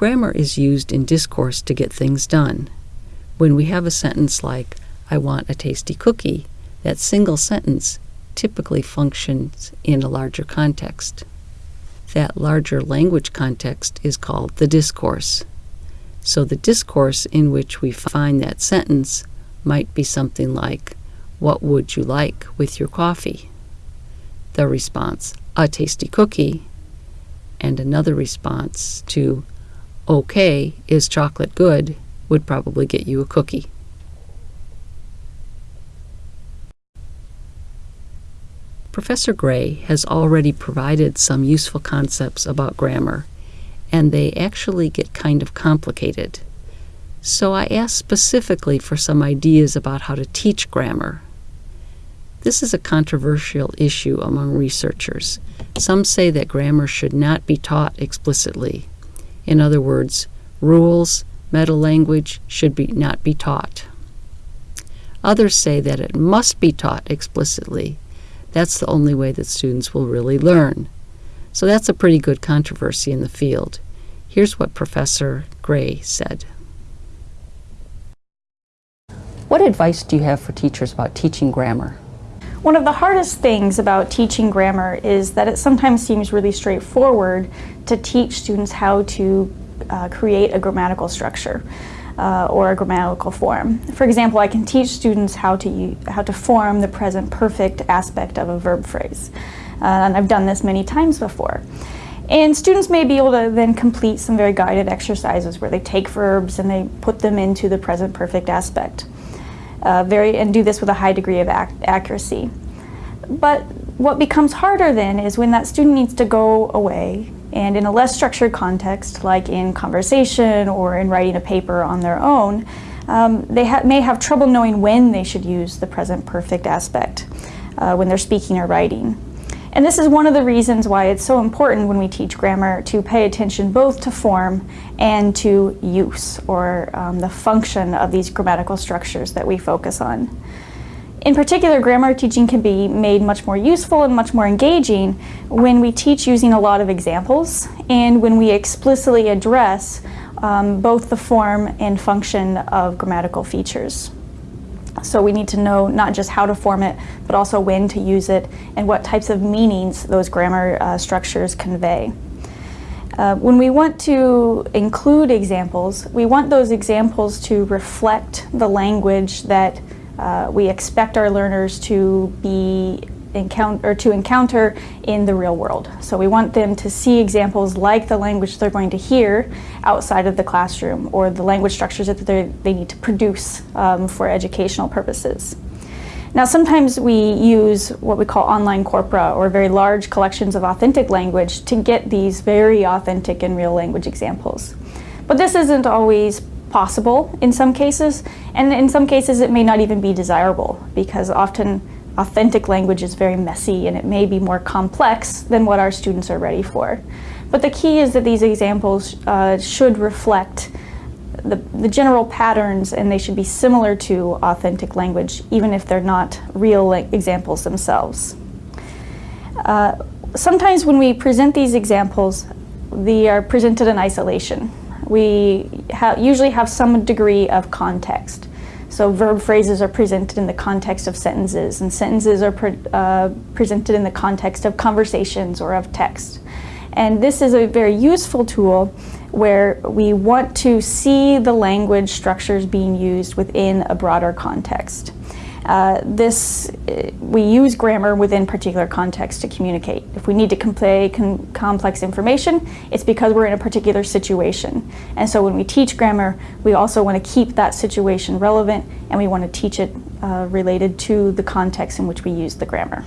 Grammar is used in discourse to get things done. When we have a sentence like, I want a tasty cookie, that single sentence typically functions in a larger context. That larger language context is called the discourse. So the discourse in which we find that sentence might be something like, What would you like with your coffee? The response, A tasty cookie. And another response to, Okay, is chocolate good? would probably get you a cookie. Professor Gray has already provided some useful concepts about grammar, and they actually get kind of complicated. So I asked specifically for some ideas about how to teach grammar. This is a controversial issue among researchers. Some say that grammar should not be taught explicitly. In other words, rules, meta language should be not be taught. Others say that it must be taught explicitly that's the only way that students will really learn. So that's a pretty good controversy in the field. Here's what Professor Gray said. What advice do you have for teachers about teaching grammar? One of the hardest things about teaching grammar is that it sometimes seems really straightforward to teach students how to uh, create a grammatical structure uh, or a grammatical form. For example, I can teach students how to, how to form the present perfect aspect of a verb phrase. Uh, and I've done this many times before. And students may be able to then complete some very guided exercises where they take verbs and they put them into the present perfect aspect. Uh, very, and do this with a high degree of ac accuracy. But what becomes harder then is when that student needs to go away and in a less structured context, like in conversation or in writing a paper on their own, um, they ha may have trouble knowing when they should use the present perfect aspect uh, when they're speaking or writing. And this is one of the reasons why it's so important when we teach grammar to pay attention both to form and to use, or um, the function of these grammatical structures that we focus on. In particular, grammar teaching can be made much more useful and much more engaging when we teach using a lot of examples and when we explicitly address um, both the form and function of grammatical features. So we need to know not just how to form it, but also when to use it and what types of meanings those grammar uh, structures convey. Uh, when we want to include examples, we want those examples to reflect the language that uh, we expect our learners to be encounter or to encounter in the real world. So we want them to see examples like the language they're going to hear outside of the classroom or the language structures that they need to produce um, for educational purposes. Now sometimes we use what we call online corpora or very large collections of authentic language to get these very authentic and real language examples. But this isn't always possible in some cases, and in some cases it may not even be desirable because often authentic language is very messy and it may be more complex than what our students are ready for. But the key is that these examples uh, should reflect the, the general patterns and they should be similar to authentic language even if they're not real examples themselves. Uh, sometimes when we present these examples, they are presented in isolation we ha usually have some degree of context. So verb phrases are presented in the context of sentences, and sentences are pre uh, presented in the context of conversations or of text. And this is a very useful tool where we want to see the language structures being used within a broader context. Uh, this, uh, we use grammar within particular context to communicate. If we need to convey complex information, it's because we're in a particular situation. And so when we teach grammar, we also want to keep that situation relevant and we want to teach it uh, related to the context in which we use the grammar.